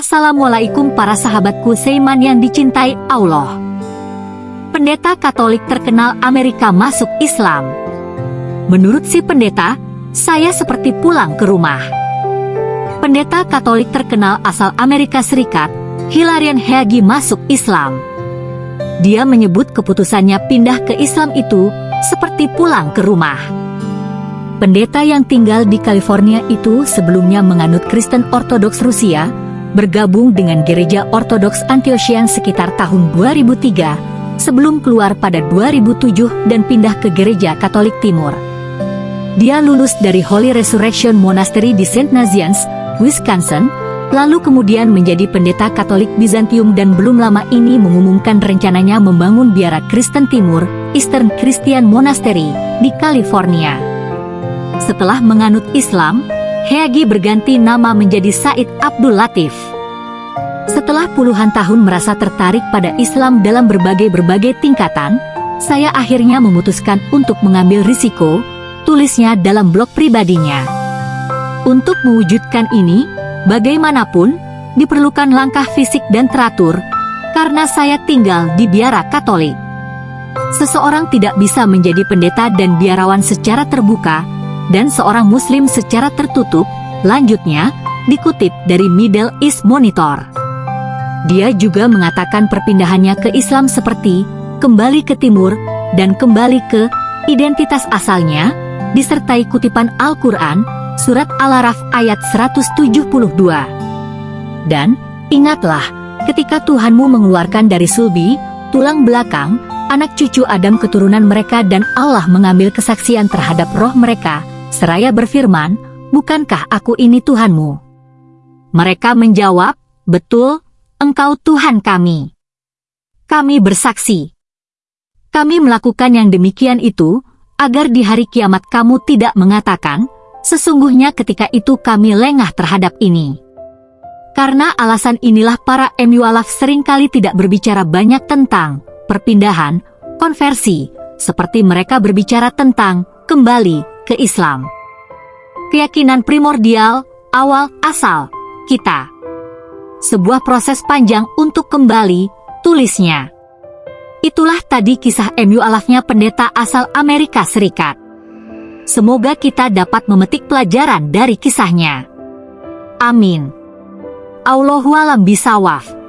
Assalamualaikum para sahabatku Seiman yang dicintai Allah. Pendeta Katolik terkenal Amerika masuk Islam. Menurut si pendeta, saya seperti pulang ke rumah. Pendeta Katolik terkenal asal Amerika Serikat, Hilarion Heagi masuk Islam. Dia menyebut keputusannya pindah ke Islam itu seperti pulang ke rumah. Pendeta yang tinggal di California itu sebelumnya menganut Kristen Ortodoks Rusia, bergabung dengan Gereja Ortodoks Antiochian sekitar tahun 2003, sebelum keluar pada 2007 dan pindah ke Gereja Katolik Timur. Dia lulus dari Holy Resurrection Monastery di St. Nazianz, Wisconsin, lalu kemudian menjadi pendeta Katolik Bizantium dan belum lama ini mengumumkan rencananya membangun biara Kristen Timur, Eastern Christian Monastery, di California. Setelah menganut Islam, Heagi berganti nama menjadi Said Abdul Latif. Setelah puluhan tahun merasa tertarik pada Islam dalam berbagai-berbagai tingkatan, saya akhirnya memutuskan untuk mengambil risiko, tulisnya dalam blog pribadinya. Untuk mewujudkan ini, bagaimanapun, diperlukan langkah fisik dan teratur, karena saya tinggal di biara Katolik. Seseorang tidak bisa menjadi pendeta dan biarawan secara terbuka, dan seorang muslim secara tertutup, lanjutnya, dikutip dari Middle East Monitor. Dia juga mengatakan perpindahannya ke Islam seperti kembali ke timur dan kembali ke identitas asalnya, disertai kutipan Al-Quran, surat Al-Araf ayat 172. Dan, ingatlah, ketika Tuhanmu mengeluarkan dari sulbi, tulang belakang, anak cucu Adam keturunan mereka dan Allah mengambil kesaksian terhadap roh mereka, seraya berfirman, Bukankah aku ini Tuhanmu? Mereka menjawab, Betul, engkau Tuhan kami. Kami bersaksi. Kami melakukan yang demikian itu, agar di hari kiamat kamu tidak mengatakan, sesungguhnya ketika itu kami lengah terhadap ini. Karena alasan inilah para emualaf sering kali tidak berbicara banyak tentang perpindahan, konversi, seperti mereka berbicara tentang kembali ke Islam. Keyakinan primordial, awal, asal, kita. Sebuah proses panjang untuk kembali, tulisnya. Itulah tadi kisah MU alafnya pendeta asal Amerika Serikat. Semoga kita dapat memetik pelajaran dari kisahnya. Amin. Allahualam bisawaf.